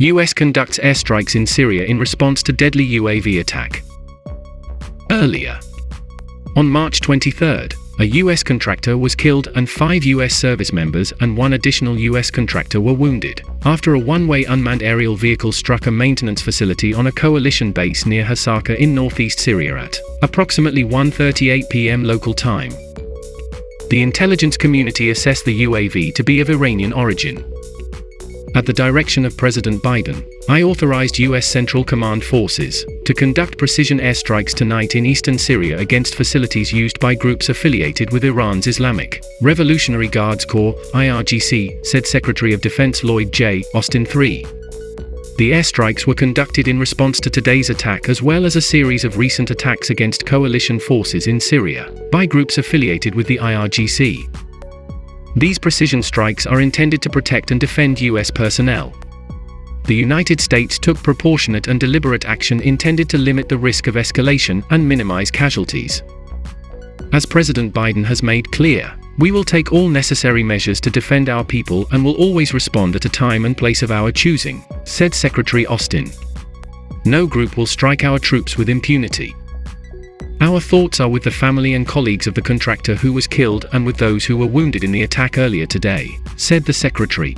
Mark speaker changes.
Speaker 1: US conducts airstrikes in Syria in response to deadly UAV attack. Earlier. On March 23, a US contractor was killed and five US service members and one additional US contractor were wounded after a one-way unmanned aerial vehicle struck a maintenance facility on a coalition base near Hasaka in northeast Syria at approximately 1.38 p.m. local time. The intelligence community assessed the UAV to be of Iranian origin. At the direction of President Biden, I authorized U.S. Central Command forces to conduct precision airstrikes tonight in eastern Syria against facilities used by groups affiliated with Iran's Islamic Revolutionary Guards Corps, IRGC, said Secretary of Defense Lloyd J. Austin III. The airstrikes were conducted in response to today's attack as well as a series of recent attacks against coalition forces in Syria by groups affiliated with the IRGC. These precision strikes are intended to protect and defend US personnel. The United States took proportionate and deliberate action intended to limit the risk of escalation and minimize casualties. As President Biden has made clear, we will take all necessary measures to defend our people and will always respond at a time and place of our choosing, said Secretary Austin. No group will strike our troops with impunity. Our thoughts are with the family and colleagues of the contractor who was killed and with those who were wounded in the attack earlier today, said the secretary.